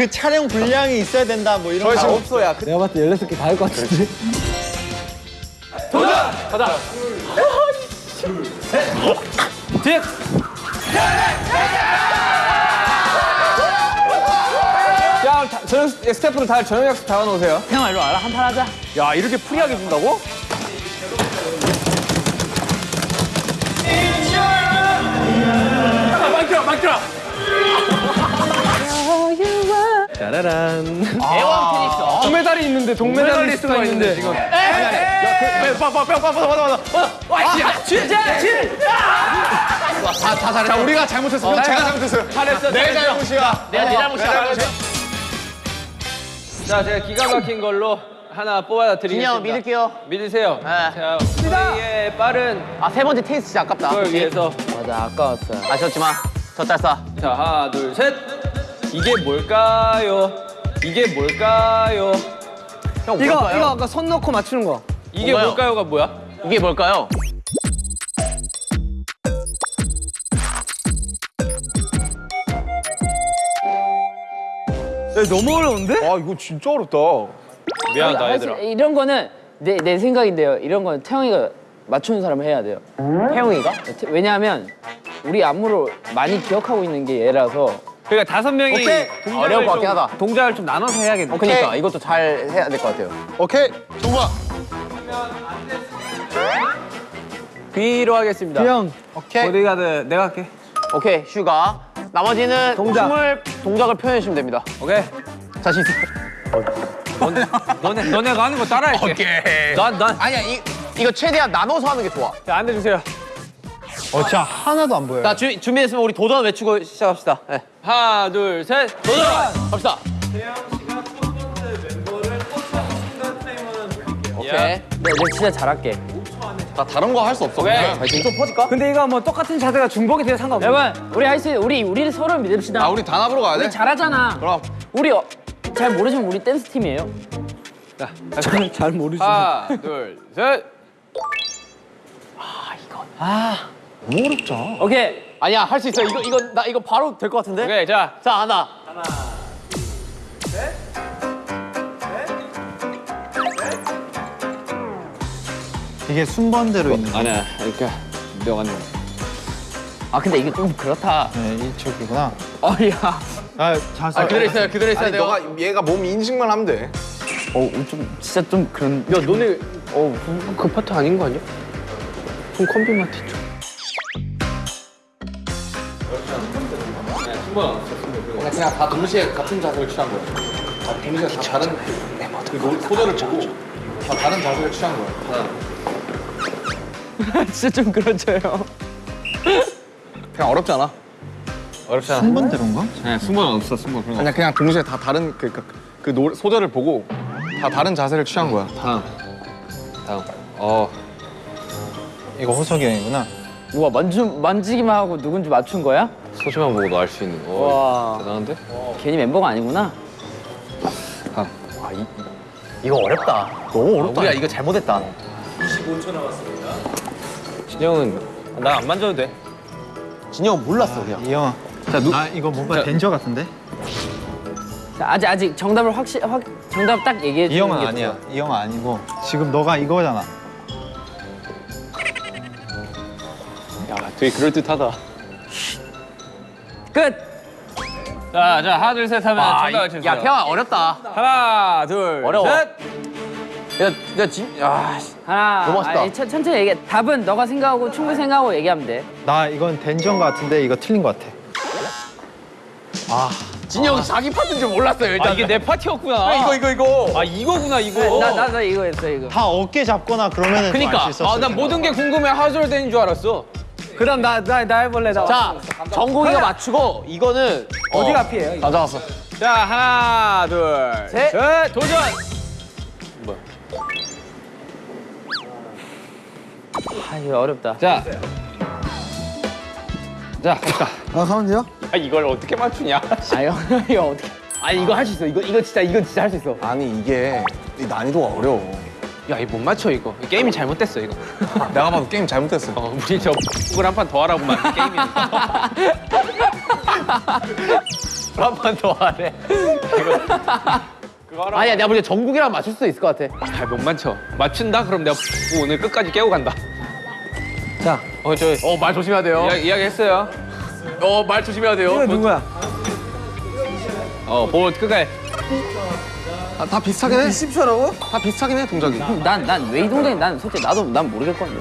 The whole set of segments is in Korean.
그 촬영 분량이 있어야 된다 뭐 이런 다 거. 없어 야. 내가 봤을 때 16개 다 할 것 같은데. 야 다- 저녁 스태프들 다 저녁 약속 잡아놓으세요. 형 일로 와라 한판 하자. 야 이렇게 free하게 준다고? 짜라란. 대왕 테니스. 동메달이 있는데 동메달리스트가 있는데 지금. 다 잘했어. 자 우리가 잘못했어. 형 제가 잘못했어요. 잘했어. 내 잘못이야. 내가 내 잘못이야. 자, 제가 기가 막힌 걸로 하나 뽑아 드리겠습니다. 진영 믿을게요. 믿으세요. 네. 자, 우리의 빠른 아 세 번째 테니스 진짜 아깝다. 걸 위해서 맞아, 아까웠어요. 아쉬웠지만 저 짤싸. 자, 하나, 둘, 셋. 이게 뭘까요? 이게 뭘까요? 형 이거 뭘까요? 이거 아까 손 넣고 맞추는 거. 이게 뭐예요? 뭘까요 가 뭐야? 이게 뭘까요? 야, 너무 어려운데? 아 이거 진짜 어렵다. 미안하다, 아니, 얘들아. 이런 거는 내, 내 생각인데요. 이런 건 태영이가 맞추는 사람을 해야 돼요. 태용이가? 태- 왜냐하면 우리 안무를 많이 기억하고 있는 게 얘라서 그러니까 다섯 명이 어려울 것 좀- 같긴 하다. 동작을 좀 나눠서 해야겠네. 그러니까 이것도 잘 해야 될 것 같아요. 오케이. 정우야. B로 하겠습니다. 형, 오케이. 보디가드 내가 할게. 오케이 슈가. 나머지는 동작. 춤을 동작을 표현해 주시면 됩니다. 오케이. 자신 있어. 너네 너네가 하는 거 따라할게. 오케이. 난 난. 아니야 이 이거 최대한 나눠서 하는 게 좋아. 자 앉아주세요. 어 진짜 하나도 안 보여. 자 주, 준비됐으면 우리 도전 외치고 시작합시다. 네. 하나, 둘, 셋. 도전 갑시다. 오케이. 내, 내 진짜 잘할게. 나 다른 거 할 수 없어. 오케이. 좀 퍼질까? 근데 이거 뭐 똑같은 자세가 중복이 돼도 상관없어. 여러분, 우리 할 수, 우리 우리 서로 믿읍시다. 아 우리 단합으로 가야 돼. 우리 잘하잖아. 그럼. 우리 어, 잘 모르지만 우리 댄스 팀이에요. 저는 잘 모르지. 하나, 둘, 셋. 오케이. 아니야 할 수 있어. 이거 이거 나 이거 바로 될 것 같은데. 오케이, 자. 자 하나. 이게 순번대로 있는 거. 아니야, 이렇게 명언. 아 근데 이게 좀 그렇다. 네, 이쪽이구나. 어 야. 아 자세. 아 그대로 있어요. 그대로 있어야 아니 돼요. 너가 얘가 몸 인식만 하면 돼. 어 좀 진짜 좀 그런. 야, 너네 어, 그, 그 파트 아닌 거 아니야? 좀 컴비 마트 쪽. 그냥 다 동시에 같은 자세를 취한 거야. 다 동시에 다 다른 그 노- 소절을 보고 다 다른 자세를 취한 거야. 진짜 좀 그렇죠요. 그냥 어렵지 않아. 어렵지 않아. 순번대로인가? 네, 숨은 없어, 숨은 그런 거. 그냥 그냥 동시에 다 다른 그, 그, 그 노, 소절을 보고 다 다른 자세를 취한 거야. 다음. 다음. 어, 이거 호석이 형이구나. 누가 만지기만 하고 누군지 맞춘 거야? 소시만 보고도 알 수 있는 거. 와. 대단한데? 괜히 멤버가 아니구나. 이거 어렵다. 너무 어렵다. 우리가 이거 잘못했다. 진영은 나 안 만져도 돼. 진영 몰랐어 그냥. 이 형. 자, 누, 아 이거 뭔가 덴저 같은데? 자, 아직 아직 정답을 확실 확 정답 딱 얘기해 주는 이 형은 게 아니야. 좋아. 이 형은 아니고 지금 너가 이거잖아. 야, 되게 그럴듯하다. 끝. 자, 자, 하나, 둘, 셋 하면 정답을 쳐주세요. 야 태영아 어렵다. 하나, 둘, 어려워. 셋. 야, 야 진, 야, 씨. 하나. 너무 멋있다. 아니, 천, 천천히 얘기해. 답은 너가 생각하고 충분히 생각하고 얘기하면 돼. 나 이건 덴전 같은데 이거 틀린 것 같아. 진영이 자기 파트인 줄 몰랐어요 일단. 아, 이게 내 파티였구나. 아, 이거 이거 이거. 아, 이거구나, 이거. 나나 나 이거 했어 이거. 다 어깨 잡거나 그러면은 그니까. 알 수 있었어. 아, 난 모든 게 궁금해 하솔된 줄 알았어. 그럼 나나 나 해볼래 나. 자, 정국이가 맞추고 이거는 어디가 피해요? 이거? 가져왔어. 자, 하나, 둘, 셋. 셋, 도전! 아 이거 어렵다. 자. 자, 갑시다. 아, 가면 돼요? 아, 이걸 어떻게 맞추냐? 아 이거 이거 어떻게? 아니 이거 할 수 있어. 이거 이거 진짜 이거 진짜 할 수 있어. 아니 이게 이 난이도가 어려워. 야, 이거 못 맞춰, 이거. 게임이 잘못됐어, 이거. 내가 봐도 게임 잘못했어. 어, 우리 저 X를 한 판 더 하라고 만 게임이. 한번더 하래. 아니야, 내가 보기엔 정국이랑 맞출 수 있을 것 같아. 잘못 맞춰. 맞춘다? 그럼 내가 오늘 끝까지 깨고 간다. 자, 어, 저 어, 말 조심해야 돼요. 이야기, 이야기 했어요. 어, 말 조심해야 돼요. 이거 누구야? 어, 보 끝까지. 아, 다 비슷하긴 해. 20초라고? 다 비슷하긴 해 동작이. 난 난 왜 이 동작이 난 솔직히 나도 난 모르겠거든.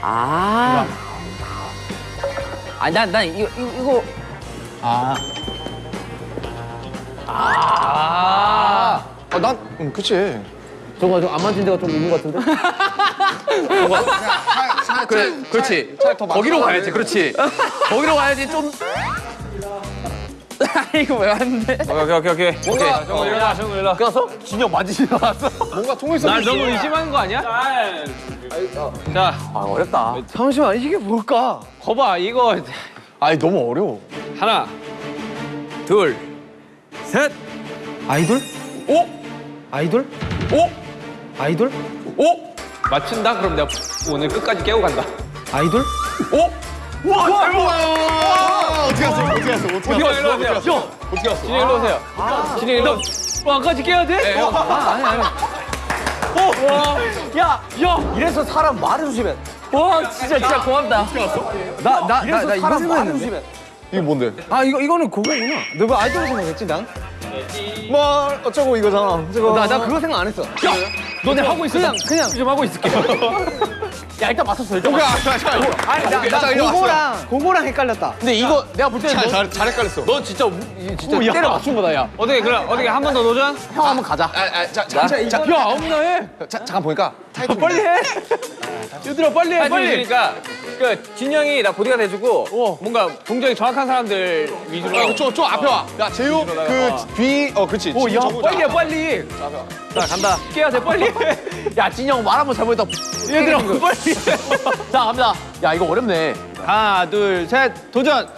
아. 아니 난난 이거 이거, 이거 아 아. 아, 난 음, 그치. 저거 좀안 맞은 데가 좀 있는 것 같은데? 그래, 그렇지. 거기로 가야지, 그렇지. 거기로 가야지 좀. 이거 왜 왔는데? 오케이, 오케이, 오케이. 뭔가, 정우 일어나, 정우 일어나. 가서 진영 맞으시 나왔어. 뭔가 통일성. 날 너무 의심하는 거 아니야? 자, 아, 어렵다. 잠시만, 이게 뭘까? 거봐, 이거. 아니 너무 어려워. 하나, 둘, 셋, 아이돌? 오! 아이돌? 오! 아이돌? 오! 맞춘다? 그럼 내가 오늘 끝까지 깨고 간다. 아이돌? 오! 와, 와, 어떻게 갔어? 어떻게 갔어? 어떻게 진영 갔어? 일로 오세요. 형! 어떻게 갔어? 진영 일로 오세요. 진영 일로. 왕까지 깨야 돼? 어. 아, 아니, 아니. 야, 야, 이래서 사람 말을 조심해. 와 진짜 진짜 고맙다. 나, 나, 나, 나 이거 생각했는데. 이게 뭔데? 아, 이거, 이거는 그거구나. 너뭐 아이돌 생각했지, 난? 뭐 어쩌고 이거잖아. 나, 나 그거 생각 안 했어. 너네 하고 있어. 그냥, 그냥. 좀 하고 있을게. 야, 일단 맞췄어, 일단. 오케이, 아, 자, 자, 이거. 아니, 나, 나 자, 이리 왔어. 그거랑, 그거랑 헷갈렸다. 근데 이거 내가 볼 때는 잘, 너, 잘, 잘 헷갈렸어. 너 진짜, 우- 진짜 때려 맞춘 거다, 야. 어떻게, 그럼, 어떻게 한 번 더 도전? 형 한번 가자. 아, 아, 자, 자, 자, 자, 야, 아무나 해. 자, 잠깐 보니까 타이틀. 빨리 해. 얘들아, 빨리 해, 빨리. 그러니까, 그, 진영이 나 보디가 돼주고, 뭔가 동작이 정확한 사람들 위주로. 아, 저, 저 앞에 와. 야, 재우, 그 뒤, 어, 그렇지. 오, 야. 빨리 해, 빨리. 자, 간다. 깨야 돼, 빨리. 야, 진영 말 한번 잘못했다. 얘들아, 빨리. 자, 갑니다. 야, 이거 어렵네. 하나, 둘, 셋, 도전.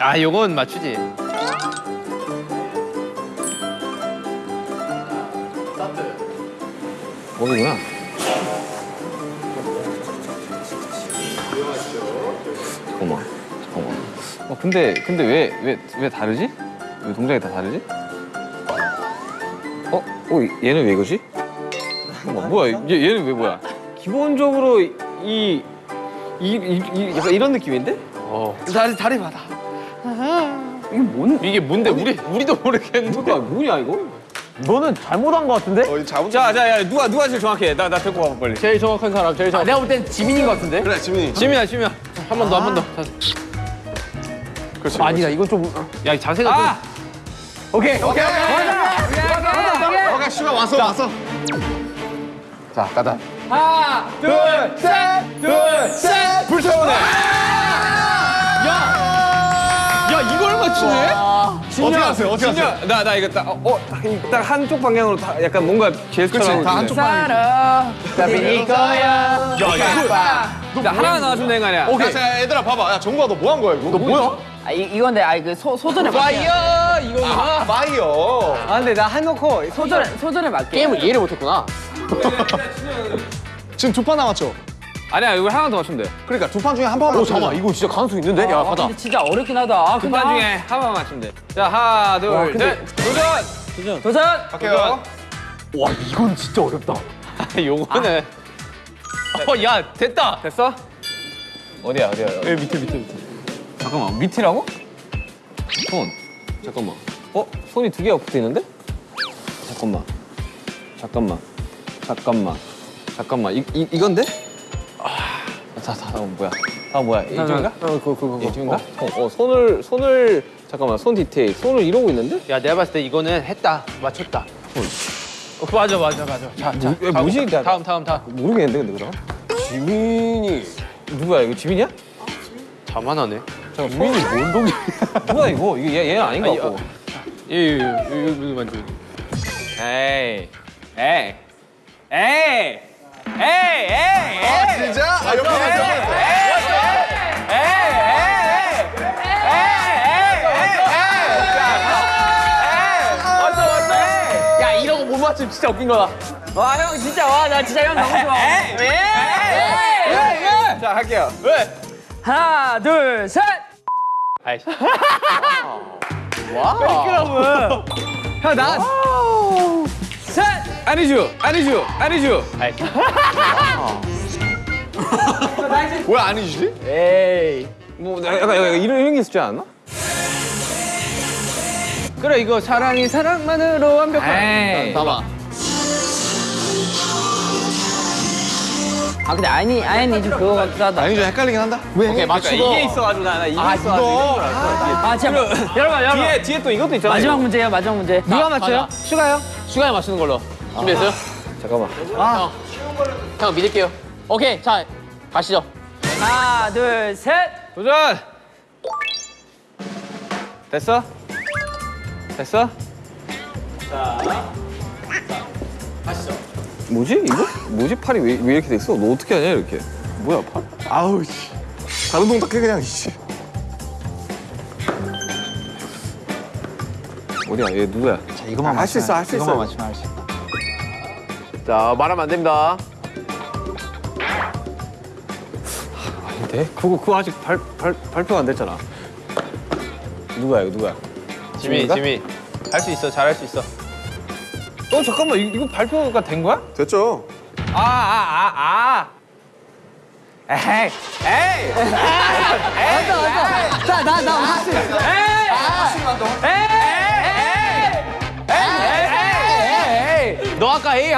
아, 요건 맞추지. 거기구나. 잠깐만, 잠깐만. 어, 근데, 근데 왜, 왜, 왜 다르지? 왜 동작이 다 다르지? 어? 어, 얘는 왜 이거지? 잠깐만, 뭐야, 얘, 얘는 왜 뭐야? 기본적으로 이, 이, 이, 이 약간 이런 느낌인데? 어. 다리, 다리 받아. 이게 뭔? 이게 뭔데? 우리 우리도 모르겠는데. 뭐야, 뭐냐, 이거? 너는 잘못한 거 같은데? 어, 잘못. 자, 자, 야, 누가 누가 제일 정확해? 나 나 데리고 가봐 빨리. 제일 정확한 사람, 제일 정확한. 내가 볼 땐 지민인 거 같은데? 그래, 지민이. 지민아, 지민아. 한 번 더, 한 번 더. 그렇지. 아니다, 이건 좀. 야, 이 자세가 아! 오케이, 오케이, 오케이. 오케이, 슈가 왔어, 왔어. 자, 가자. 하나, 둘, 셋, 둘, 셋. 불타오르네. 맞추네? 어떻게 하세요? 어떻게 하세요? 나, 나 이거 딱, 어, 어, 딱, 한쪽 방향으로 다 약간 뭔가 제스처를 그치, 다. 한쪽 살아. 답이 이거야. 야, 이거. 나 하나 나와주면 되는 거 아니야? 오케이. 자, 자, 얘들아, 봐봐. 야, 정국아, 너 뭐 한 거야, 이거? 너 뭐야? 아 이, 이건데 아 그 소절에 맞게. Fire! 이거구나. 마이어. 아, 근데 나 해놓고. 소절에 소절에 맞게. 게임을 이해를 못했구나. 지금 두 판 남았죠? 아니야, 이거 하나 더 맞추면 돼. 그러니까 두 판 중에 한 판만. 오, 잠깐만, 이거 진짜 가능성 있는데? 야, 아, 가자. 근데 진짜 어렵긴 하다. 아, 근데 두판 아, 중에 하나만 맞추면 돼. 자, 하나, 둘, 셋. 도전! 도전. 갈게요. 와, 이건 진짜 어렵다. 요거는. 어, 야, 됐다. 됐어? 어디야, 어디야? 여기 밑에, 밑에, 밑에. 잠깐만, 밑이라고? 손. 잠깐만. 어? 손이 두 개가 붙어 있는데? 잠깐만. 잠깐만. 잠깐만. 잠깐만. 이, 이, 이건데? 아, 다, 다, 다음 뭐야? 다음 뭐야? 이쪽인가? 어, 그거, 그거, 그거. 이쪽인가? 어, 어, 손을, 손을, 잠깐만, 손 디테일. 손을 이러고 있는데? 야, 내가 봤을 때 이거는 했다. 맞췄다. 어, 맞아, 맞아, 맞아. 자, 자. 뭐, 뭐지? 나- 다음, 다음, 다음. 모르겠는데, 근데 그럼? 지민이. 누구야, 이거 지민이야? 자만하네. 잠깐, 지민이 뭔 동작? 뭐야, 이거? 이거 얘, 얘는 아닌 것 같고. 예, 예, 예, 이거 만져. 에이, 에이, 에이, 에이, 에이, 아, 진짜? 아, 옆에 있어. 야, 이런 거 못 맞추면 진짜 웃긴 거다. 와 형 진짜 와 나 진짜 형 너무 좋아. 자, 할게요. 왜? 하나, 둘, 셋. 아이씨. 형 나. 셋. 아니죠, 아니죠, 아니죠. 왜 아니지? 에이. 뭐 약간, 약간 이런 이런 게 있지 않나? 그래 이거 사랑이 사랑만으로 완벽한. 에이. 봐봐. 아 근데 아니 아니 좀 그거 같기도 하다. 아니 좀 헷갈리긴 한다. 오케이 맞추고. 이게 있어가지고 나, 나 이게 아, 있어가지고. 이거. 아 제가 여러분 여러분. 뒤에 뒤에 또 이것도 있잖아. 마지막 문제예요 마지막 문제. 누가 맞춰요? 슈가요? 슈가에 맞추는 걸로. 준비했어요? 잠깐만. 형 믿을게요. 오케이 자 가시죠. 하나, 둘, 셋. 도전. 됐어? 됐어? 뭐지 이거? 뭐지 팔이 왜, 왜 이렇게 돼 있어? 너 어떻게 하냐 이렇게? 뭐야 팔? 아우 씨. 다른 동작 해 그냥 씨. 어디야? 얘 누구야? 자 이거만 할수 있어, 할수 이거만 있어. 맞추면 할 수 있다. 자 말하면 안 됩니다. 아닌데? 그거 그거 아직 발, 발 발표가 안 됐잖아. 누구야 이거 누구야? 지미? 지미 할 수 있어 잘 할 수 있어. 어 잠깐만 이, 이거 발표가 된 거야? 됐죠? 아 아 아 아. 에이 에이 맞아 맞아. 자나나 할수 있어.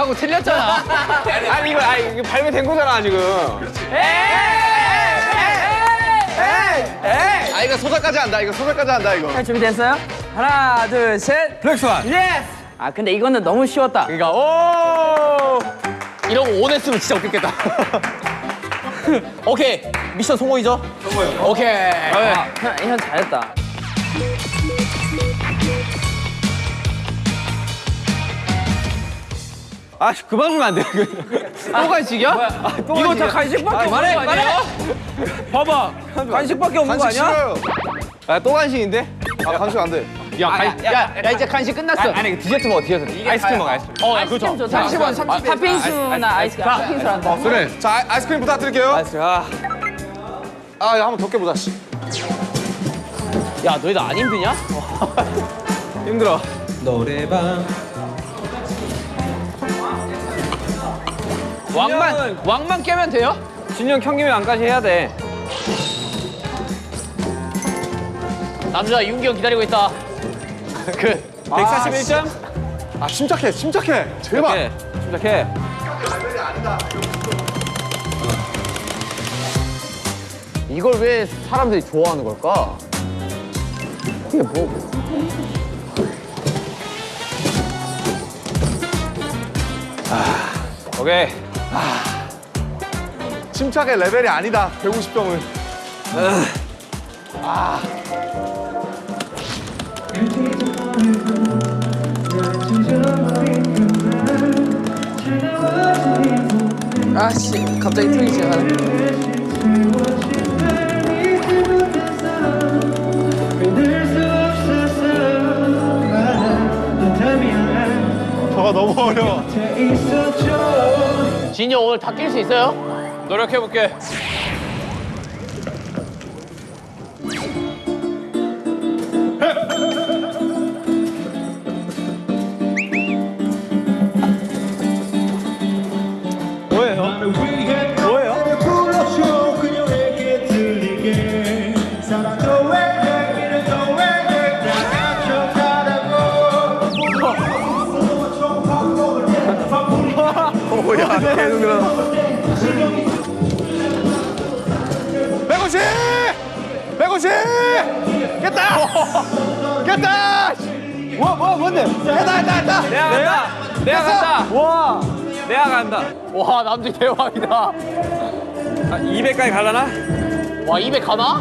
하고 틀렸잖아. 아니 이거 아니 이거 발표된 거잖아 지금. 아 이거 소절까지 한다. 이거 소절까지 한다 이거. 자, 준비됐어요? 하나, 둘, 셋. Black Swan. Yes. 아 근데 이거는 너무 쉬웠다. 그러니까 오. 이러고 ON 했으면 진짜 웃겼겠다. 오케이 미션 성공이죠? 성공이요. 오케이. 아, 형, 형 잘했다. 아 그만 주면 안 돼. 또 간식이야? 이거 다 간식밖에 말해 말해. 봐봐 간식밖에 없는 거 간식 아니야? 싫어요. 아또 간식인데? 아 간식 안 돼. 야, 간- 야, 야, 이제 간식 끝났어. 아니 아니 디저트 먹어 디저트. 아이스크림 먹어 아이스크림. 어, 야, 아이스크림 그렇죠. 좋다. 30원, 30원. 팥빙수나 아이스크림. 팥빙수 한다. 그래. 자 아, 아이스크림 부탁드릴게요. 아이스크림. 아. 아 한번 더 깨보자 씨. 야, 너희들 안 힘드냐? 힘들어. 왕만, 왕만 깨면 돼요? 준영 경기면 안까지 해야 돼. 남자 윤기 형 기다리고 있다. 그, 141점? 아 침착해 침착해. 제발. 네, 시작해. 이걸 왜 사람들이 좋아하는 걸까? 그게 뭐. 오케이. 침착의 레벨이 아니다. 150점은. 아씨 갑자기 틀기 시작하네. 저거 너무 어려워. 진이 형 오늘 다깰수 있어요? 노력해볼게. 불러줘 150! 깼다! 깼다! 뭐, 뭐, 뭔데? 깼다 깼다 깼다! 내가 간다. 내가 간다. 와. 내가 간다. 와, 남들 대박이다. 아, 200까지 갈라나? 와, 200 가나?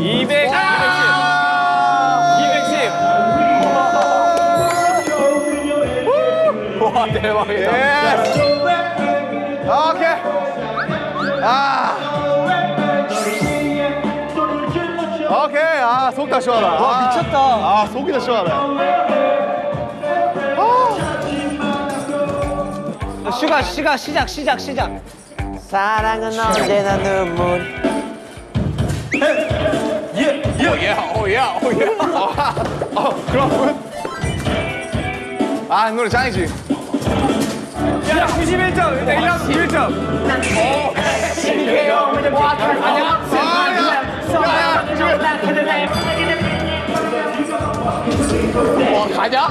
200. 210. 210. 와, 대박이다. Yes! 오케이. 아. 아, 속 다 시원하다. 와, 미쳤다. 아, 속이 다 시원하다. 슈가 슈가 시작 시작 시작. 사랑은 언제나 눈물. 아 노래 짱이지. 야 91점 일단 1라운드 91점 와 가냐?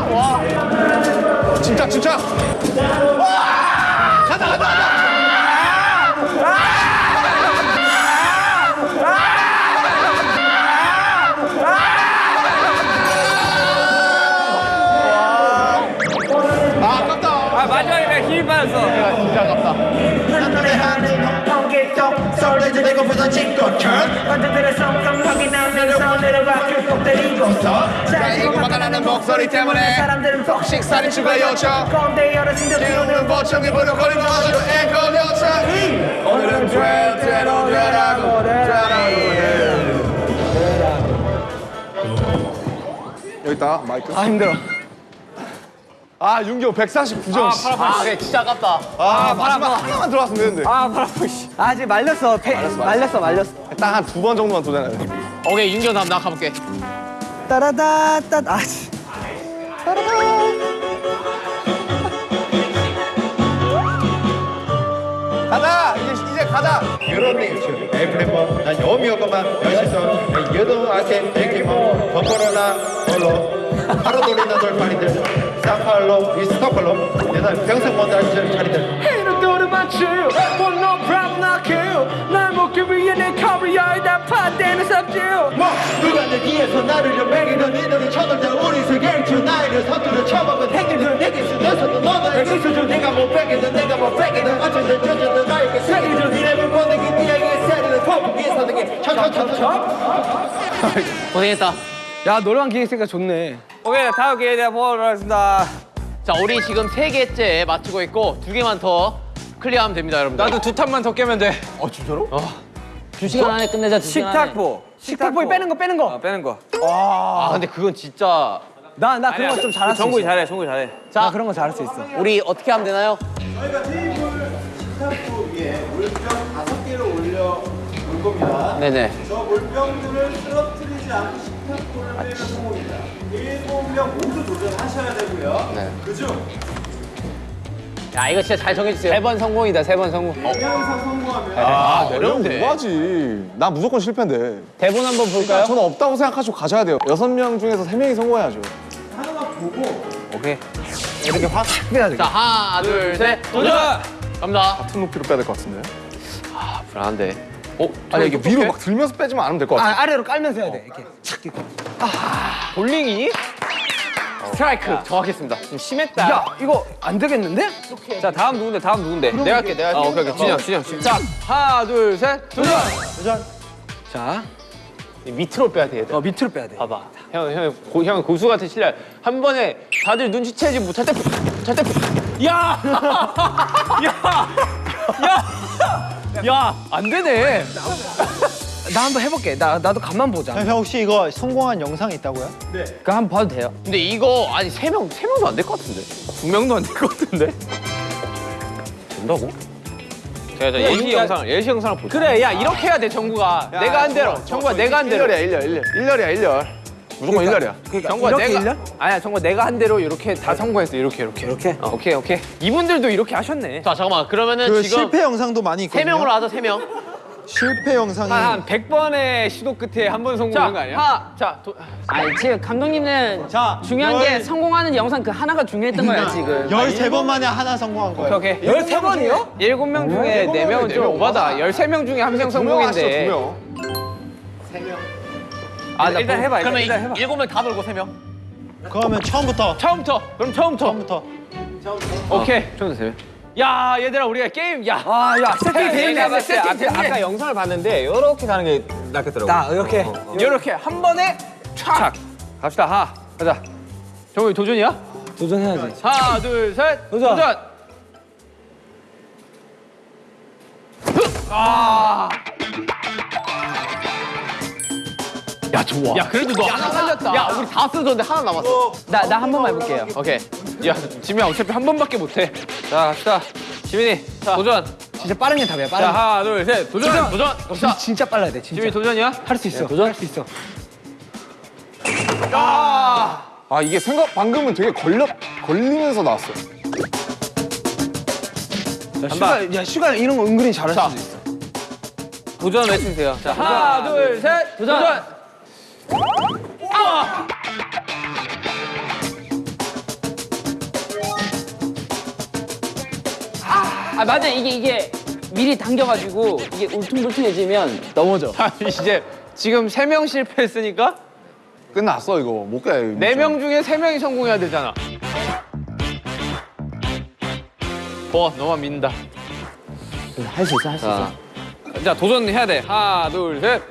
와. 진짜 진짜. 아 아깝다. 아 마지막에 내가 힘이 빠졌어 진짜 아깝다. 설레지 것보다 진것처럼 완전들의 성감 확인하면서 내려가 계속 때리고서 잘리고 막아나는 목소리 때문에 사람들은 폭식 식사를 추가 요청. 꼰대 어르신들 기운은 보청이 부르거리고 아주 앵콜 요청. 오늘은 죄대로 되라고 되라고. 여기 있다 마이크. 아 힘들어. 아 윤경 149점. 아, 그래 진짜 아깝다. 아, 마지막 하나만 들어왔으면 되는데. 아 바람 씨. 아 지금 말렸어. 배, 말렸어 말렸어. 딱 한 두 번 정도만 도전해야 돼. 오케이 윤경 다음 나 가볼게. 따라다 따. 아 씨. 가자 이제 이제 가자. 여러분이 에프레모 난 여미여가만 멋있어 여동 아테 에키모 버퍼러나 홀로 하루 돌리는 돌파리들 사팔로 이스타팔로 내가 평생 못 알지 차리들 이런 노래 맞추. Well no problem not kill. 날 먹기 위해 내 커리어에 다 파대는 삽질. 뭐 누가 내 뒤에서 나를 연맹이던 이들은 쳐들자 우리 세계주 나이를 서투러 쳐먹은 행진들 내게 쓰면서도 너는 exist어줘 내가 못 빼기든 내가 못 빼기든 어쨌든 저쨌든 나에게 세계주 이름을 보내기 니에게 세리는 거북이 서등이 쳐쳐쳐쳐 고생했다. 야 노래방 기획 으니까 좋네. 오케이 다음 기회에 내가 보도록 하겠습니다 자 우리 지금 세 개째 맞추고 있고 두 개만 더 클리어하면 됩니다 여러분들. 나도 두 탄만 더 깨면 돼두 시간 안에 끝내자 두 시간. 식탁보 식탁보이 빼는 거 빼는 거. 아, 빼는 거아 근데 그건 진짜 나 나 그런 거 좀 잘할 수 있어. 정국이 잘해 정국이 잘해 나 그런 거 잘할 수 있어. 우리 어떻게 하면 되나요? 식탁보 위에 물병 다섯 개를 올려 놓을 겁니다. 네네. 저 물병들을 쓰러뜨리지 않고 식탁보를 빼면 성공입니다. 일곱 명 모두 도전하셔야 되고요. 네. 그중 야 이거 진짜 잘 정해주세요. 세 번 성공이다 세 번 성공. 어, 명 이상 성공하면 아 어려운데. 뭐하지? 나 무조건 실패인데. 대본 한번 볼까요? 저는 없다고 생각하시고 가셔야 돼요. 여섯 명 중에서 세 명이 성공해야죠. 하나만 보고 오케이 이렇게 확 해야 돼. 자 하나 둘 셋 도전. 갑니다. 같은 높이로 빼야 될 것 같은데. 아 불안한데. 어? 아니 이게 위로 막 들면서 빼지만 않으면 될 것 같아. 아 아래로 깔면서 해야 돼. 이렇게. 착 이렇게. 볼링이 스트라이크 정확했습니다. 좀 심했다 야 이거 안 되겠는데? 자 다음 누군데 다음 누군데 내가 할게 내가 할게 아, 오케이 오케이 진영 진영 진영 자 하나 둘 셋 도전 자, 밑으로 빼야 돼 얘들. 어 밑으로 빼야 돼. 봐봐. 형, 형, 고, 형 고수 같은 실력. 한 번에 다들 눈치채지 못할 때, 못할 때, 야, 야, 야, 야, 안 되네. 나 한번 해볼게. 나 나도 간만 보자. 형 혹시 이거 성공한 영상 있다고요? 그 한번 봐도 돼요. 근데 이거 아니 세 명 세 명도 안 될 것 같은데. 두 명도 안 될 것 같은데. 된다고? 제가 저 예시 영상, 예시 영상을 볼게. 그래, 야 이렇게 해야 돼, 정국아. 내가 한 대로, 정국아 내가 한 대로. 1열이야 1열 1열. 1열이야 1열. 무조건 1열이야. 그러니까 정국아 이렇게 내가 일년? 아니야, 정국아 내가 한 대로 이렇게 다 성공했어, 이렇게 이렇게. 이렇게? 어, 오케이 오케이. 이분들도 이렇게 하셨네. 자 잠깐만 그러면은 그 지금 실패 영상도 많이 있거든요. 세 명으로 하자 세 명. 실패 영상이 한 100번의 시도 끝에 한 번 성공한 거 아니야? 하, 자 도, 아니 지금 감독님은 자, 중요한 게 열- 성공하는 영상 그 하나가 중요했던 거야 지금. 13번 만에 하나 성공한 거예요. 오케이 오케이. 13번이요? 7명 중에 4명은 좀 오바다. 13명 중에 한명두명 하시죠 두 성공인데. 명. 아, 일단 해봐. 그러면 일단 해봐. 일곱 명 다 돌고 세 명. 그러면 처음부터 처음부터. 그럼 처음부터. 처음부터 오케이. 처음부터 세 야, 얘들아 우리가 게임 야. 아, 야 세팅 되네. 봤을 때 아까, 영상을 봤는데 이렇게 가는 게 낫겠더라고. 나 이렇게. 이렇게 한 번에 촥. 갑시다. 하. 가자. 정우 도전이야? 도전해야지. 하나, 둘, 셋. 도전. 도전. 아. 야 좋아. 야 그래도 너 하나 살렸다. 야 우리 다 쓰던데 하나 남았어. 나 나 한 번만 해볼게요. 오케이. 야, 지민이 어차피 한 번밖에 못 해. 자, 갑시다. 지민이 도전. 진짜 빠른 게 답이야. 빠른 자, 게. 하나, 둘, 셋. 도전! 도전! 진짜, 진짜 빨라야 돼. 진짜. 지민이 도전이야? 할 수 있어. 도전 할 수 있어. 아 이게 생각 방금은 되게 걸려 걸리면서 나왔어. 야, 슈가, 야, 슈가 이런 거 은근히 잘할 수도 있어. 도전 외치세요. 자, 하나, 둘, 셋. 도전! 아 맞아 이게 이게 미리 당겨가지고 이게 울퉁불퉁해지면 넘어져. 아, 이제 지금 세 명 실패했으니까 끝났어 이거 못 가. 네명 중에 세 명이 성공해야 되잖아. 어, 너만 믿는다. 할 수 있어 할 수 있어. 자, 도전해야 돼. 하나, 둘, 셋.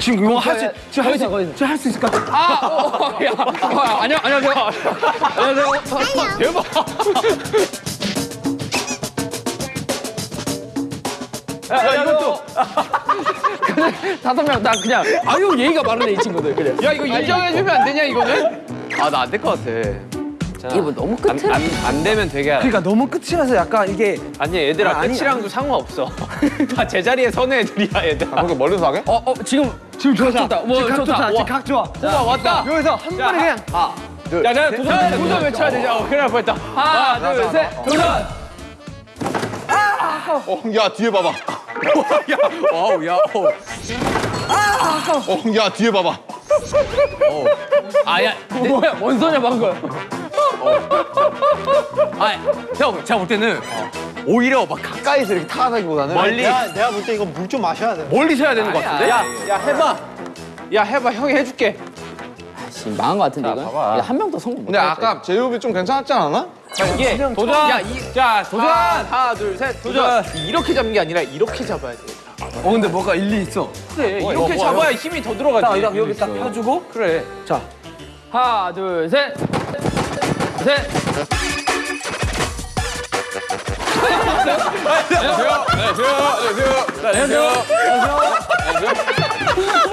지금 이거 할 수, 지금 할 수, 거기서. 지금 할수 있을 것 같아. 아, 어, 어, 야. 어, 안녕, 안녕하세요. 안녕하세요. 대박. 야, 야, 이것도. 다섯 명 다 그냥 아유 예의가 많으네 이 친구들 그래. 야, 이거 인정해주면 안 되냐, 이거는? 아, 나 안 될 것 같아. 이게 뭐 너무 안, 끝을 안, 안 되면 되게 알아. 그러니까 너무 끝이라서 약간 이게 아니, 얘들아, 아, 아니, 끝이랑도 상관없어. 다 제자리에 서는 애들이야, 얘들. 아 그렇게 멀리서 하게? 어, 어 지금 지금 좋다. 좋다. 뭐, 지금 각 좋다. 좋다. 와. 지금 각 좋아. 와, 왔다. 여기서 한 번에 그냥 야, 내가 도전, 도전 외쳐야 되지. 어, 큰일 날 뻔했다. 하나, 둘, 셋. 도전! 어야 뒤에 봐봐. Wow, 야, 어. 어야 뒤에 봐봐. 아, 야, 뭐야 뭔 소리야 방금. 아, 형, 제가 볼 때는 오히려 막 가까이서 이렇게 타가기보다는 멀리, 내가 볼 때 이거 물 좀 마셔야 돼. 멀리서 해야 되는 것 같은데? 야, 야, 해봐. 야, 해봐. 형이 해줄게. 지금 망한 것 같은데 이건. 한 명도 성공 근데. 아까 제이홉이 좀 괜찮았지 않았나? 이게 도전. 야, 이, 자, 도전. 하나, 둘, 셋. 도전. 이렇게 잡는 게 아니라 이렇게 잡아야 돼. 어 근데 뭐가 일리 있어. 그래, 이렇게 잡아야 힘이 더 들어가지. 딱 여기, 여기 딱 펴주고 그래. 자 하나 둘 셋. 셋.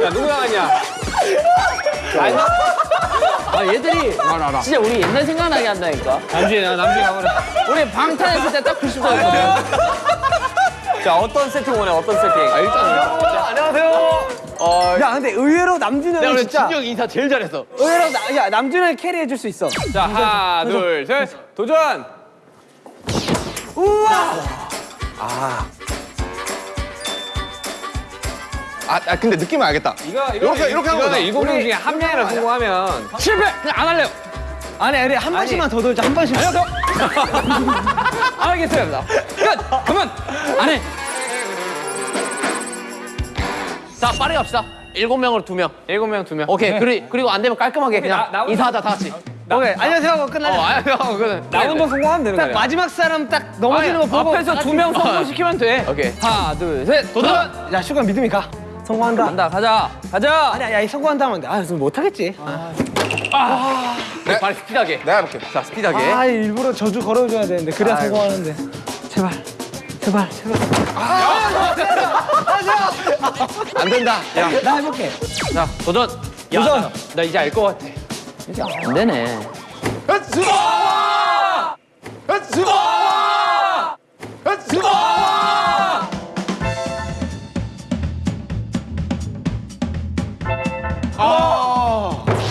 야, 누구 나가냐? 아 얘들이 진짜 우리 옛날 생각나게 한다니까. 남준이, 나 남준이 가보자. 우리 방탄했을 때 딱 90도였거든. 자, 어떤 세팅 원해? 어떤 세팅? 아, 일단. 안녕하세요. 어, 야 근데 의외로 남준이 내가 형이 진짜 진영 인사 제일 잘했어. 의외로 나, 야 남준이 형이 캐리해 줄 수 있어. 자, 하나, 둘, 셋. 도전. 아, 아 근데 느낌은 알겠다. 이거, 이거 이렇게, 이렇게 하는 거다. 일곱 명 중에 한 명이라 성공하면 실패. 그냥 안 할래요. 아니 아니 한 번씩만 더 돌자 한 번씩. 안 하겠어요. 끝. 그만. 안 해. 자, 빠르게 갑시다. 일곱 명으로 두 명. 일곱 명 두 명. 오케이. 그리, 그리고 안 되면 깔끔하게 그냥 나- 나- 인사하자, 다 같이. 오케이 안녕하세요 하고 끝나자. 어, 아니, 형, 그래. 나온 거 성공하면 되는 거야. 마지막 사람 딱 넘어지는 거 보고 앞에서 두 명 성공시키면 돼. 오케이. 하나 둘 셋. 도전! 야 슈가 믿음이 가. 성공한다. 간다 가자 가자. 아니야 야이 성공한다 하면 돼. 아 무슨 못하겠지. 네. 빨리 스피드하게. 내가 해볼게. 자, 스피드하게. 아 일부러 저주 걸어줘야 되는데 그래야 성공하는데. 제발 제발 제발. 안 된다. 야 나 해볼게. 자, 도전. 야, 도전. 나, 나 이제 알 것 같아. 안 되네.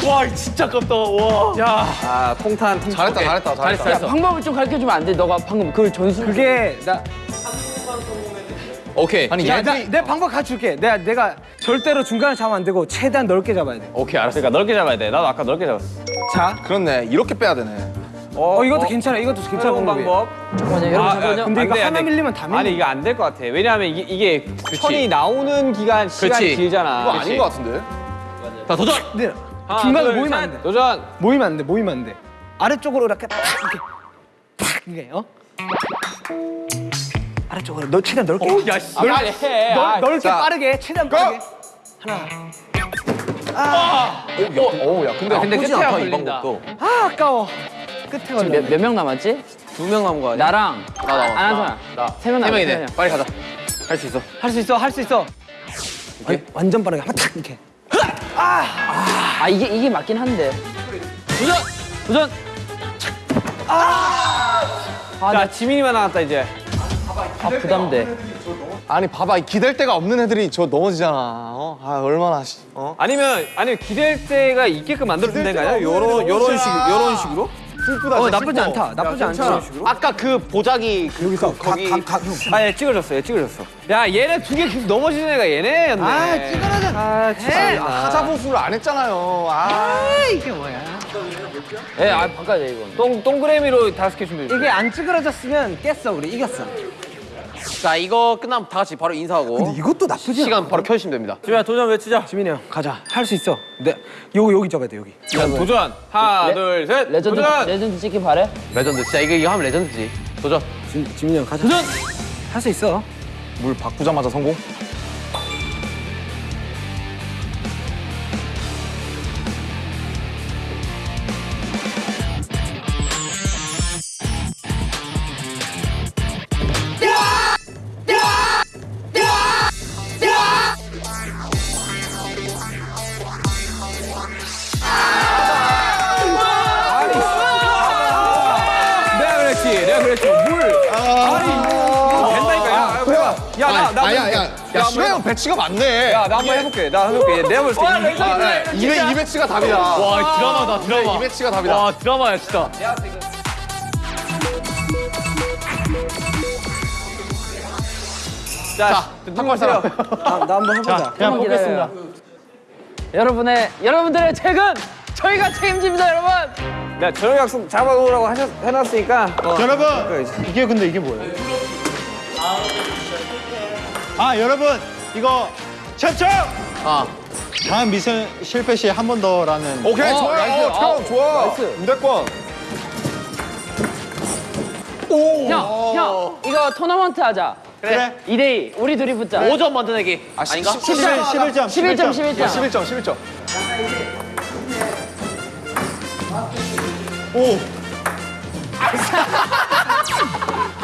와, 진짜 깝다. 와. 야. 아, 통탄, 통탄. 잘했다. 잘했다, 잘했다. 야 방법을 좀 가르쳐 주면 안 돼? 너가 방금 그 전술. 그게 나 오케이. 아니 야, 얘들이 나, 내 방법 가르쳐줄게. 내가 내가 절대로 중간에 잡으면 안 되고 최대한 넓게 잡아야 돼. 오케이, 알았어. 그러니까 넓게 잡아야 돼. 나도 아까 넓게 잡았어. 자, 그렇네 이렇게 빼야 되네. 어, 이것도 괜찮아. 이것도 괜찮은 방법이야. 방법. 잠깐만요 여러분 잠깐만요. 근데 안 이거 돼, 안 하나 돼. 밀리면 다 밀려. 아니, 이게 안될 것 같아. 왜냐하면 이게, 이게 천이 나오는 기간, 시간이 그치. 길잖아. 이거 그치? 아닌 것 같은데? 자, 도전! 하나, 중간에 둘, 모이면 셋. 안 돼. 도전! 모이면 안 돼. 모이면 안 돼. 아래쪽으로 이렇게 탁 이렇게 탁 이게 어? 아래쪽으로 너 최대한 넓게. 야, 씨. 아, 빨리 해. 넓, 아, 넓게 자. 빠르게 최대한 빠르게. 오, 야 근데 근데 나쁘지 끝에야 않다, 이 걸린다. 아 아까워. 끝에 걸려. 몇명 남았지? 두 명 남은 거 아니야? 나랑 나, 나, 안한 사람. 나. 세명 세 남았어, 명이네. 빨리 가자. 할 수 있어. 할 수 있어. 할 수 있어. 완- 완전 빠르게 한번 탁 이렇게. 아 이게 이게 맞긴 한데. 도전! 도전! 아! 아, 나 지민이만 나왔다, 이제. 아 부담돼. 아니 봐봐 이 기댈 데가 없는 애들이 저 넘어지잖아. 어? 아 얼마나 씨. 어? 아니면 아니면 기댈 때가 있게끔 만들어준 데가 아니야? 요런 요런 식 요런 식으로? 슬프다. 어 나쁘지 슬퍼. 않다. 나쁘지 않다. 아까 그 보자기 그, 여기서 거기 아, 얘 찍어줬어, 얘 찍어줬어. 야, 얘네 두 개 계속 넘어지는 애가 얘네였네. 아, 찍어라자. 아, 진짜. 하자 보수를 안 했잖아요. 아. 예, 아 바꿔야 돼 이건. 동 동그라미로 다섯 개 준비해. 이게 안 찌그러졌으면 깼어 우리 이겼어. 자 이거 끝나면 다 같이 바로 인사하고 근데 이것도 나쁘지 않아. 시간 바로 켜주시면 됩니다. 지민아 도전 외치자. 지민이 형 가자. 할 수 있어. 네. 여기 여기 잡아야 돼 여기. 자, 도전. 하나, 레- 둘, 셋. 레전드 도전. 레전드 찍기 바래? 레전드 진짜 이거 이거 하면 legend지. 도전. 지, 지민이 형 가자. 도전. 할 수 있어. 물 바꾸자마자 성공. 배치가 맞네. 야, 나 한번 해볼게. 나 해볼게. 내가 볼 때. 이- 아, 네. 이배 이 배치가 답이다. 와 드라마다 드라마. 이 배치가 답이다. 와 드라마야 진짜. 자, 탁발 사람. 나, 나 한번 해보자. 그냥 보겠습니다. 여러분의 여러분들의 책은 저희가 책임집니다, 여러분. 내가 저녁 약속 잡아오라고 하셨, 해놨으니까. 어. 여러분 이게 근데 이게 뭐예요? 아 여러분 이거 첩첩 아 다음 미션 실패 시한번 더라는 오케이 좋아요. nice. 어, 형 좋아. 무대권. 형, 형, 이거 토너먼트 하자. 그래 2대2 우리 둘이 붙자. 5점 만들어내기 아, 아닌가? 11, 11점 11점, 11점. 11점 11점.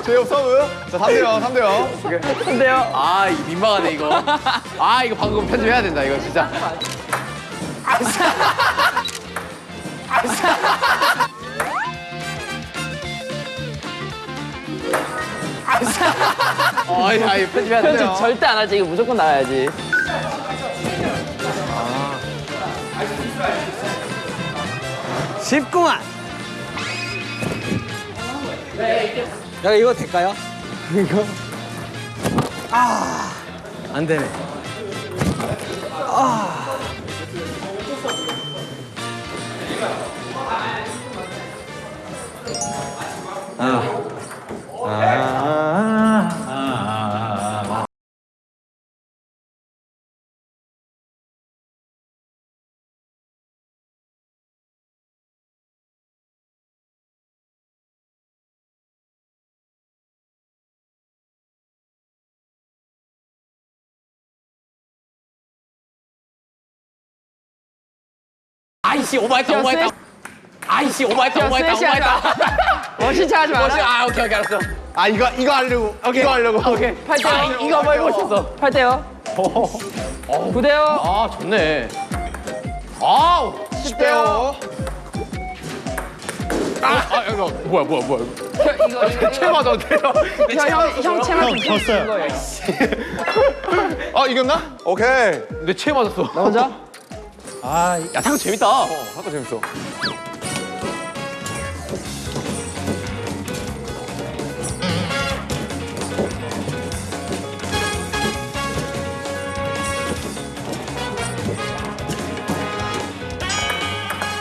제이홉 서브. 자 3대요 3대요. 근데요. 아 이거 민망하네 이거. 아 이거 방금 편집해야 된다 이거 진짜. 아이 아이 편집해야 편집 돼요. 절대 안 하지. 이거 무조건 나와야지. 쉽구만. 야 이거 될까요? 이거 아 안 되네. 아 이씨 오버했다 오버했다. 아이씨 오버했다 오버했다 오버했다. 멋있게 하지 마라. 아 오케이 오케이 알았어. 아 이거 이거 하려고. 이거 하려고. 오케이. 8대요. 아 이거 한번 해보고 싶었어. 8대요. 9대요. 아 좋네. 아우 10대요. 아, 아 이거 뭐야 뭐야 뭐야 이거 이거 체 맞아도 돼요? 형 체만 좀 졌어요. 거예요. 아 이겼나? 오케이. 내체 맞았어 나 혼자? 아야탕 재밌다 아까 재밌어.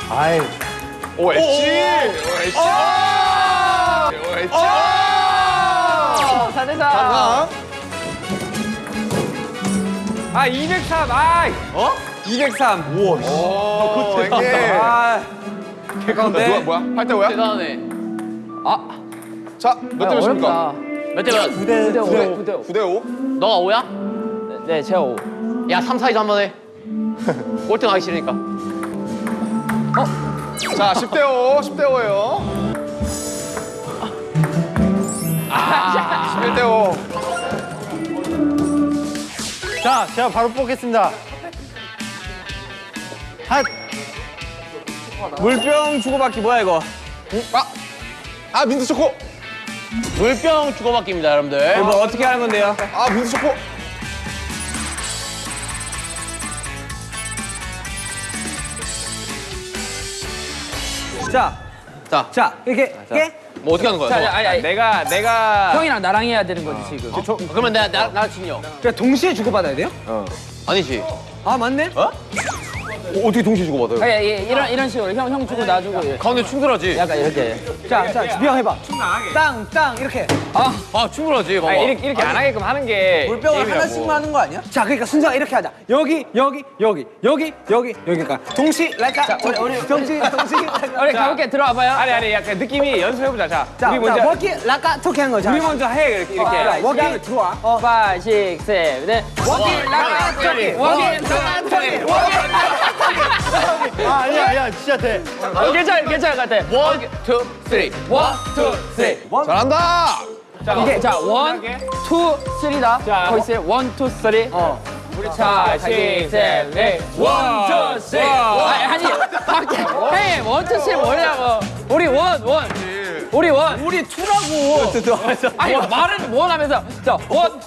아이 오 엣지. 오 엣지. 오 엣지. 4대4. 아. 아, 203. 아, 어? 203. 오 이게. 아, 개가운데. 누가 뭐야? 8대 5야? 대단하네 자, 몇 대 몇입니까? 몇대 몇? 9대 5. 9대 5. 9대 5. 너가 5야? 네, 제가 5. 야 3, 4, 2점 한번 해 꼴등 하기 싫으니까 자, 10대 5. 10대 5예요. 아, 11대 5. 자 제가 바로 뽑겠습니다 핫! 물병 주고받기 뭐야 이거? 아! 아 민트 초코! 물병 주고받기입니다 여러분들 이거 뭐 어떻게 하는 건데요? 아 민트 초코! 자, 자, 자 이렇게 자. 이렇게 뭐 어떻게 하는 거야? 자, 뭐? 아니, 아니. 내가 내가 형이랑 나랑 해야 되는 거지 어. 지금. 어? 저, 그러면 내가 나, 나 지금요. 그냥 동시에 주고받아야 돼요? 어. 아니지. 아 맞네. 어? 어, 떻게 동시에 주고받아요? 아, 예, 예, 이런, 이런 식으로 형, 형 주고 나 주고 예. 가운데 충돌하지? 약간 이렇게. 자, 자, 주병 해봐. 충돌하게. 땅, 땅 이렇게. 아, 아 충돌하지 봐봐. 아니, 이렇게, 이렇게 아니, 안 하게끔 하는 게 물병을 하나씩만 하는 거 아니야? 자, 그러니까 순서 이렇게 하자. 여기, 여기, 여기, 여기, 여기, 여기까 그러니까 동시, 랄까 자, 우리, 우리 동시, 동시 우리 가볍게 들어와봐요. 아니, 아니, 약간 느낌이 연습해보자. 자, 자 우리 먼저 워킹, 랄까 토끼 하는 거자. 우리 먼저 해, 이렇게 이렇게. 워킹, 들어와. 5, 6, 7, 8 워킹, 랄까 토끼 워킹, 랄까 토끼 워킹, 랄까 아, 아니야, 아니야, 진짜 돼. 어, 괜찮아, 괜찮아, 같아. one, two, three. One, two, three. 잘한다! 자, 이게, 자, one, two, three다. 자, 거기 있어요. one, two, three. 어. 우리 차, 시, 셋, 넷. one, two, three. 아니, 밖에. hey, one, two, three 뭐냐고. 우리 one, one. 우리 one, 우리 two라고. 어, 아니 말은 one 하면서 자 one,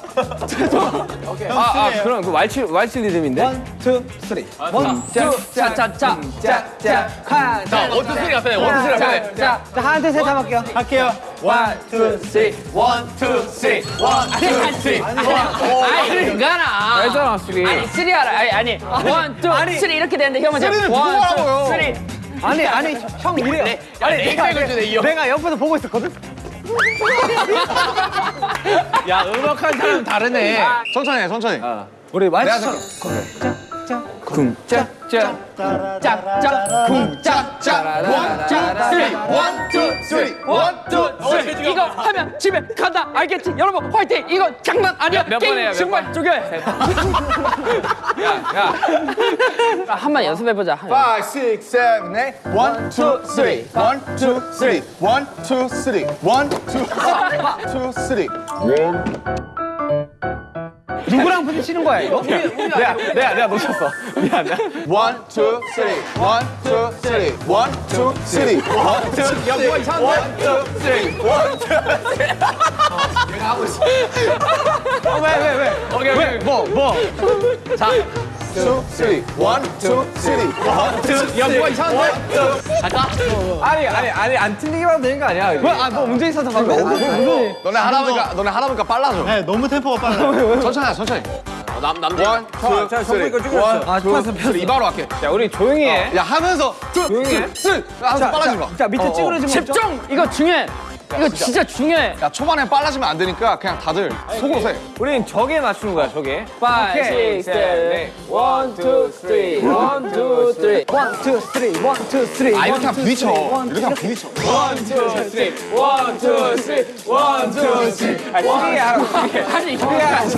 two, 오케이. 아, 아 그럼 그 왈츠 왈츠 리듬인데. One, two, three. 아, one, two, 짜짜짜, 짜짜, 칸. 자 one two three 앞에 one two three 앞에. 자, 음, 한한테 세다 할게요. 할게요. One, two, three. One, two, three. One, two, three. 아니 가나. 알잖아 three. 아니 three 알아. 아니 아니 one, two, three 이렇게 되는데 형 먼저. three는 누구 하고요? Three. 아니 아니 형 이래요. 네. 내, 아니 내 내가, 내, 주네, 이 내가 옆에서 보고 있었거든. 야 음악한 사람 다르네. 아. 천천히 해, 천천히. 어. 우리 마이크. 그래. 쿵짝짝짝 쿵짝짝 one two three one two three one two three. 어, 이거 하면 집에 간다. 알겠지? 여러분 화이팅! 이거 장난 아니야! 몇 번 해야 정말 쪼개야 한번 연습해보자. 5, 6, 7, 8 1, 2, 3 1, 2, 3 1, 2, 3 1, 2, 3 1, 2, 3 누구랑 부딪히는 거야 이거? 우리, 우리 내가, 내가 내가 놓쳤어. 미안 미안. One, two, three one, two, three one, two, three one, two, three 야 뭐가 이상한데? One, two, three one, two, three 내가 하고 있어. 어, 왜, 왜, 왜? 오케이, 오케이. 뭐, 뭐? 자 two, three. One, two, three. One, two, three. 야, 뭐가 이상한데? 갈까? 아니, 아니, 아니, 안 틀리기만 하면 되는 거 아니야? 뭐, 아, 뭐 문제 있어서 방금. 뭐, 뭐. 너네 하라보니까, 너네 하라보니까 빨라져. 네, 너무 템포가 빨라. 천천히, 천천히. 어, 남, 남들. One, two, 자, three. One, 아, two, three. 이바로 할게. 야, 우리 조용히 어. 해. 야, 하면서 two, three. 하면서 빨라진 거. 자, 밑에 어, 찌그러지면 집중! 이거 중요해. 이거 진짜, 진짜, 중요해. 야 초반에 빨라지면 안 되니까 그냥 다들 속으로 해. 우린 저게 맞추는 거야 저게. 5, 6, 7, 8, 1, 2, 3, 1, 2, 3. 1, 2, 3, 1, 2, 3. 아 이렇게 하면 부딪혀. 이렇게 하면 부딪혀. 1, 2, 3, 1, 2, 3, 1, 2, 3. 아니 시계 하라고 아니 시계 하라고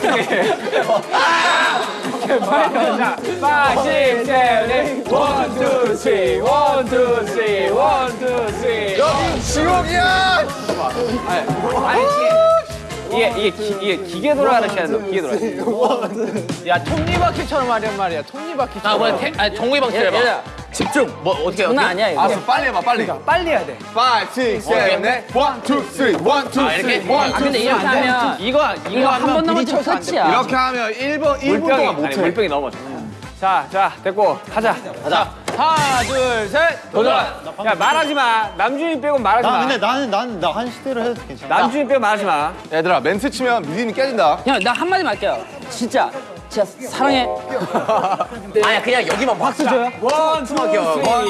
오케이 빨리 자 5, 6, 7, 8 1, 2, 3 1, 2, 3 1, 2, 3 여기 지옥이야! 아니, 아니 이게 이게 기, 이게 기계 돌아가는 시간이 기계 돌아가는. 야 톱니바퀴처럼 하냔 말이야. 톱니바퀴. 나 아, 뭐야? 아 종이방치 해봐. 야, 집중. 뭐 어떻게? 장난 아니야 이거. 아 빨리 해봐. 빨리. 그러니까, 빨리 해야 돼. 5, 6, 7, 8, 1, 2, 3, 1, 2, 3, 1, 2, 3. 아, 아 근데 이렇게 하면 이거 이거 한 번 넘어지면 터치야. 이렇게 하면 1분 1분 동안 못 해. 물병이 넘어. 자자 됐고 가자. 가자. 하나, 둘, 셋. 도전. 도전. 야, 말하지 마. 남준이 빼고 말하지 마. 근데 나는 나는 나 한 시대로 해도 괜찮아. 남준이 빼고 말하지 마. 얘들아, 멘트 치면 미디는 깨진다. 그냥 나 한마디만 할게요. 진짜. 진짜 사랑해. 아니야, 그냥 여기만 박수 줘요. One, two, three.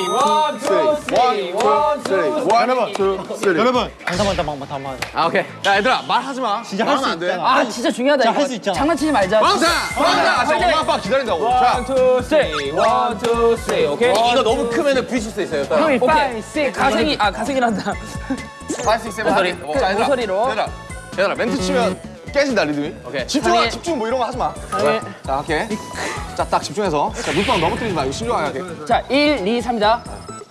One, two, three. One, 아. 뭐 하나만 여러분. 잠깐만 잠깐만 잠깐만. 아 오케이. 야 얘들아 말하지 마. 진짜 할 수 있잖아. 아 진짜 중요하다 자, 할수 있잖아. 장난치지 말자. 왕자 왕자 지금 엄마 아빠 기다린다고. one two three one two three 오케이? 이거 너무 크면은 부딪힐 수 있어요 형이 five. Six 가생이 아 가생이란다. five six seven 모서리. 모서리로. 얘들아. 얘들아 멘트 치면 깨진다 리듬이. 오케이. 집중하 집중 뭐 이런 거 하지 마. 그래. 자 오케이. 자딱 집중해서. 자 물방 넘어뜨리지 마. 이거 신중하게. 자 1, 2, 3이다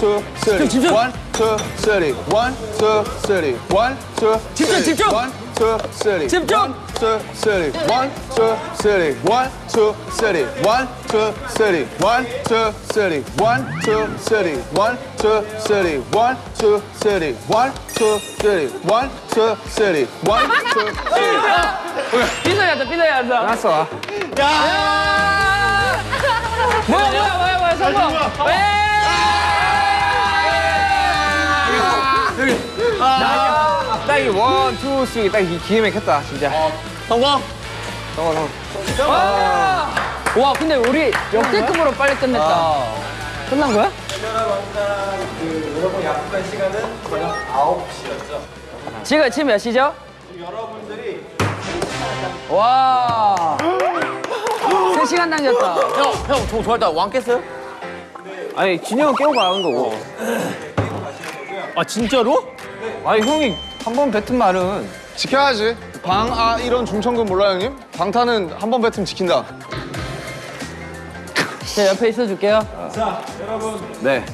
two, three. 집중. One, two, three. One, two, three. One, two, 집중, three. 집중. One, two, three. 집중. One, two, three. One, two, three. One, two, three. One, two, three. One, two, three. One, two, three. One, two, three. One, two, three. One, two, three. One, two, three. One, two, three. 삐져야다 삐져야다 알았어. 뭐야 뭐야 뭐야 뭐야 성공 딱이 one, two, three. 딱이 기회 막혔다, 진짜. 성공. 성공, 성공. 와 근데 우리 역대급으로 빨리 끝냈다 끝난 거야? 그 여러분 약속한 시간은 저녁 9시였죠. 지금 지금 몇 시죠? 여러분들이 와 3시간 당겼다 형, 형, 저 좋아했다. 왕 깼어요? 아니, 진영 깨고 가는 거고. 아 진짜로? 아니, 형이 한 번 뱉은 말은. 지켜야지. 방, 아, 이런 중천금 몰라요, 형님? 방탄은 한 번 뱉으면 지킨다. 제 옆에 있어 줄게요 자 여러분 네.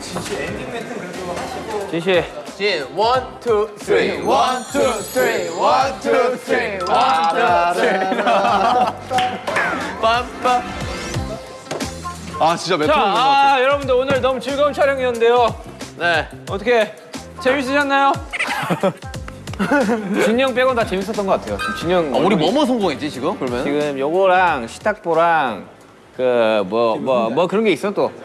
지시 엔딩 멘트 그래도 하시고 지시. 진, one, two, three. One, two, three. One, two, three. One, two, three. 빰빰. 아, 진짜 자, 것 같아. 아 여러분들 오늘 너무 즐거운 촬영이었는데요. 네. 어떻게 재밌으셨나요? 진영 빼곤 다 재밌었던 것 같아요. 지금 진영. 아, 우리 뭐뭐 성공했지, 지금? 그러면? 지금 요거랑 시탁보랑 그 뭐 뭐 뭐 그런 게 있어 또.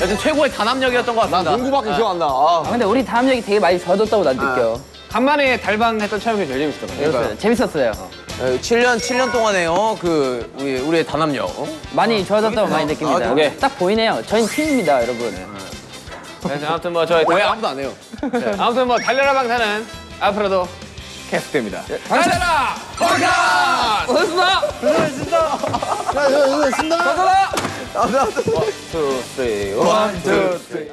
여튼 최고의 단합력이었던 것 같습니다. 농구밖에 기억 안 나. 아. 아, 근데 우리 다음력이 되게 많이 좋아졌다고 난 느껴 간만에 달방 했던 촬영이 제일 재밌었던 것 같아요. 재밌었어요 네, 7년, 7년 동안에요. 그, 우리, 우리의 단합력. 많이 좋아졌다고 많이 느낍니다 아, 오케이. 딱 보이네요 저희는 팀입니다 여러분 그래서 아무튼 뭐 저희 왜 아무도 안 해요? 네, 아무튼 뭐 달려라 방탄은 앞으로도 계속됩니다. 달려라 방탄! two, three, one, two, three.